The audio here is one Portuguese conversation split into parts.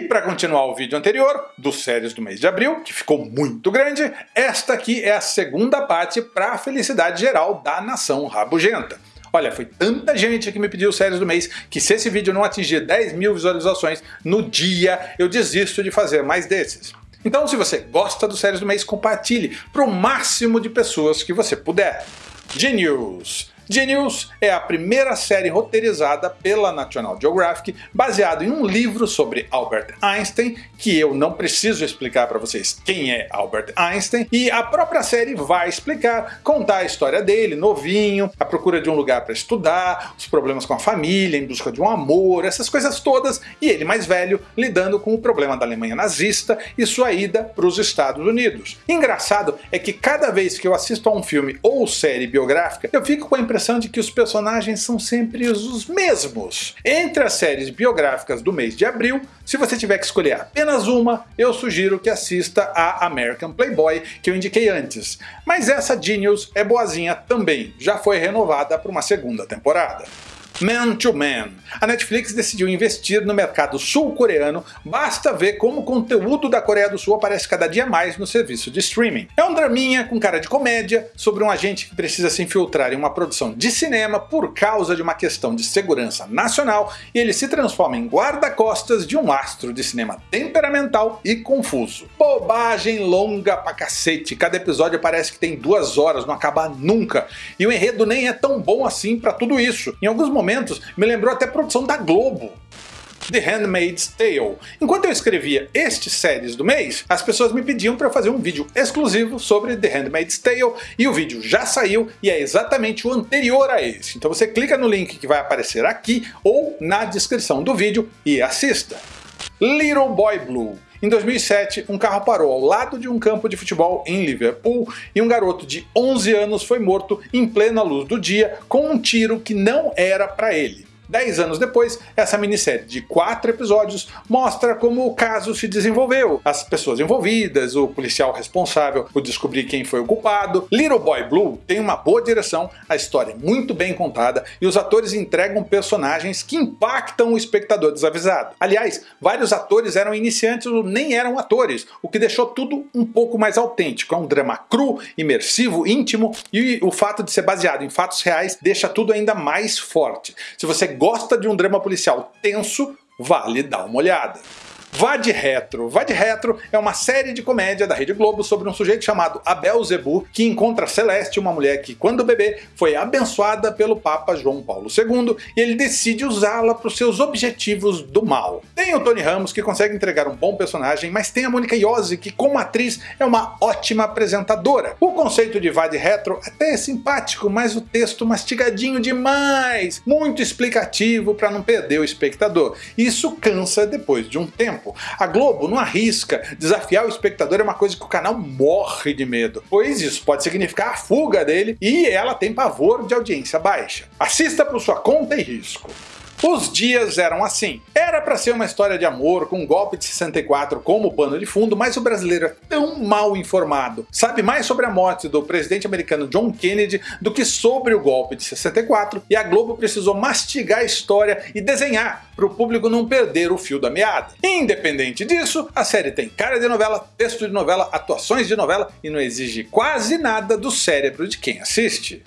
E para continuar o vídeo anterior, dos séries do mês de abril, que ficou muito grande, esta aqui é a segunda parte para a felicidade geral da nação rabugenta. Olha, foi tanta gente que me pediu séries do mês que se esse vídeo não atingir 10 mil visualizações no dia, eu desisto de fazer mais desses. Então se você gosta dos séries do mês, compartilhe para o máximo de pessoas que você puder. Genius! Genius é a primeira série roteirizada pela National Geographic, baseado em um livro sobre Albert Einstein, que eu não preciso explicar para vocês quem é Albert Einstein, e a própria série vai explicar, contar a história dele, novinho, a procura de um lugar para estudar, os problemas com a família, em busca de um amor, essas coisas todas, e ele mais velho lidando com o problema da Alemanha nazista e sua ida para os Estados Unidos. Engraçado é que cada vez que eu assisto a um filme ou série biográfica, eu fico com a impressão impressão de que os personagens são sempre os mesmos. Entre as séries biográficas do mês de abril, se você tiver que escolher apenas uma, eu sugiro que assista a American Playboy, que eu indiquei antes. Mas essa Genius é boazinha também, já foi renovada para uma segunda temporada. Man to Man. A Netflix decidiu investir no mercado sul-coreano, basta ver como o conteúdo da Coreia do Sul aparece cada dia mais no serviço de streaming. É um draminha com cara de comédia sobre um agente que precisa se infiltrar em uma produção de cinema por causa de uma questão de segurança nacional e ele se transforma em guarda-costas de um astro de cinema temperamental e confuso. Bobagem longa pra cacete, cada episódio parece que tem duas horas, não acaba nunca, e o enredo nem é tão bom assim para tudo isso. Em alguns momentos me lembrou até produção da Globo. The Handmaid's Tale. Enquanto eu escrevia estes séries do mês, as pessoas me pediam para fazer um vídeo exclusivo sobre The Handmaid's Tale, e o vídeo já saiu e é exatamente o anterior a esse. Então você clica no link que vai aparecer aqui ou na descrição do vídeo e assista. Little Boy Blue. Em 2007, um carro parou ao lado de um campo de futebol em Liverpool e um garoto de 11 anos foi morto em plena luz do dia com um tiro que não era para ele. Dez anos depois, essa minissérie de quatro episódios mostra como o caso se desenvolveu, as pessoas envolvidas, o policial responsável por descobrir quem foi o culpado. Little Boy Blue tem uma boa direção, a história é muito bem contada e os atores entregam personagens que impactam o espectador desavisado. Aliás, vários atores eram iniciantes ou nem eram atores, o que deixou tudo um pouco mais autêntico. É um drama cru, imersivo, íntimo e o fato de ser baseado em fatos reais deixa tudo ainda mais forte. Se você gosta de um drama policial tenso, vale dar uma olhada. Vá de Retro. Vá de Retro é uma série de comédia da Rede Globo sobre um sujeito chamado Abel Zebu que encontra Celeste, uma mulher que, quando bebê, foi abençoada pelo Papa João Paulo II e ele decide usá-la para os seus objetivos do mal. Tem o Tony Ramos que consegue entregar um bom personagem, mas tem a Monica Iose que, como atriz, é uma ótima apresentadora. O conceito de Vá de Retro até é simpático, mas o texto mastigadinho demais, muito explicativo para não perder o espectador. Isso cansa depois de um tempo tempo. A Globo não arrisca, desafiar o espectador é uma coisa que o canal morre de medo, pois isso pode significar a fuga dele e ela tem pavor de audiência baixa. Assista por sua conta e risco. Os dias eram assim. Era para ser uma história de amor com um golpe de 64 como pano de fundo, mas o brasileiro é tão mal informado, sabe mais sobre a morte do presidente americano John Kennedy do que sobre o golpe de 64, e a Globo precisou mastigar a história e desenhar para o público não perder o fio da meada. Independente disso, a série tem cara de novela, texto de novela, atuações de novela e não exige quase nada do cérebro de quem assiste.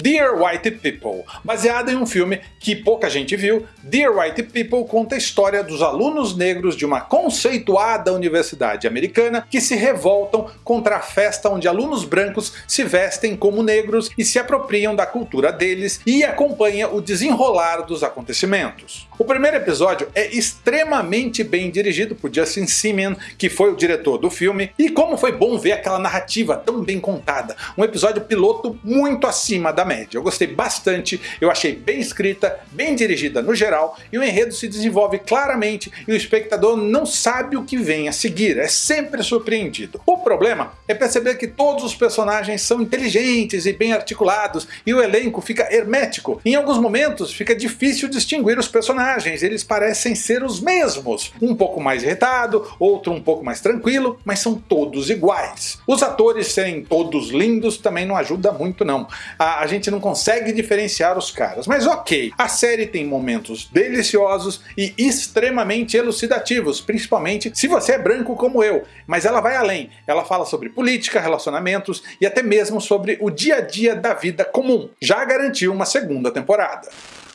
Dear White People. Baseada em um filme que pouca gente viu, Dear White People conta a história dos alunos negros de uma conceituada universidade americana que se revoltam contra a festa onde alunos brancos se vestem como negros e se apropriam da cultura deles e acompanha o desenrolar dos acontecimentos. O primeiro episódio é extremamente bem dirigido por Justin Simien, que foi o diretor do filme, e como foi bom ver aquela narrativa tão bem contada, um episódio piloto muito acima da média. Eu gostei bastante, eu achei bem escrita, bem dirigida no geral, e o enredo se desenvolve claramente e o espectador não sabe o que vem a seguir, é sempre surpreendido. O problema é perceber que todos os personagens são inteligentes e bem articulados, e o elenco fica hermético. Em alguns momentos fica difícil distinguir os personagens personagens eles parecem ser os mesmos, um pouco mais irritado, outro um pouco mais tranquilo, mas são todos iguais. Os atores serem todos lindos também não ajuda muito não, a, a gente não consegue diferenciar os caras, mas ok, a série tem momentos deliciosos e extremamente elucidativos, principalmente se você é branco como eu, mas ela vai além, ela fala sobre política, relacionamentos e até mesmo sobre o dia a dia da vida comum. Já garantiu uma segunda temporada.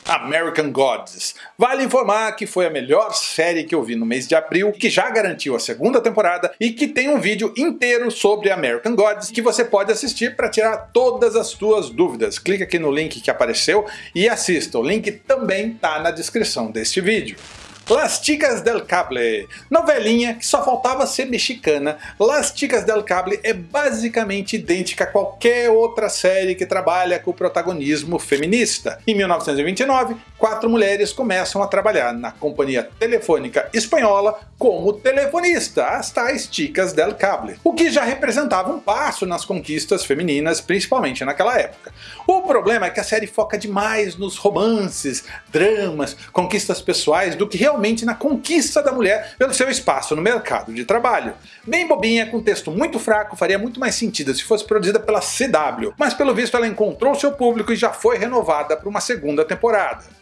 American Gods. Vale informar que foi a melhor série que eu vi no mês de abril, que já garantiu a segunda temporada e que tem um vídeo inteiro sobre American Gods que você pode assistir para tirar todas as suas dúvidas. Clique aqui no link que apareceu e assista. O link também está na descrição deste vídeo. Las Chicas del Cable, novelinha que só faltava ser mexicana, Las Chicas del Cable é basicamente idêntica a qualquer outra série que trabalha com o protagonismo feminista. Em 1929, quatro mulheres começam a trabalhar na companhia telefônica espanhola como telefonista, as tais Chicas del Cable, o que já representava um passo nas conquistas femininas, principalmente naquela época. O problema é que a série foca demais nos romances, dramas, conquistas pessoais do que realmente na conquista da mulher pelo seu espaço no mercado de trabalho. Bem bobinha, com texto muito fraco, faria muito mais sentido se fosse produzida pela CW, mas pelo visto ela encontrou seu público e já foi renovada para uma segunda temporada.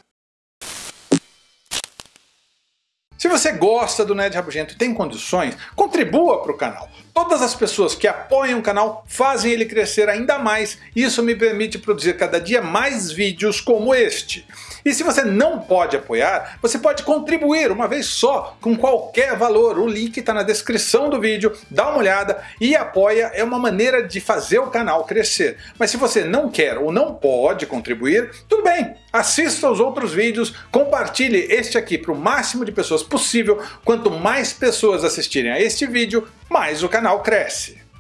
Se você gosta do Nerd Rabugento e tem condições, contribua para o canal. Todas as pessoas que apoiam o canal fazem ele crescer ainda mais e isso me permite produzir cada dia mais vídeos como este. E se você não pode apoiar, você pode contribuir uma vez só com qualquer valor. O link está na descrição do vídeo, dá uma olhada e apoia é uma maneira de fazer o canal crescer. Mas se você não quer ou não pode contribuir, tudo bem, assista os outros vídeos, compartilhe este aqui para o máximo de pessoas possível. Quanto mais pessoas assistirem a este vídeo, mais o canal cresce.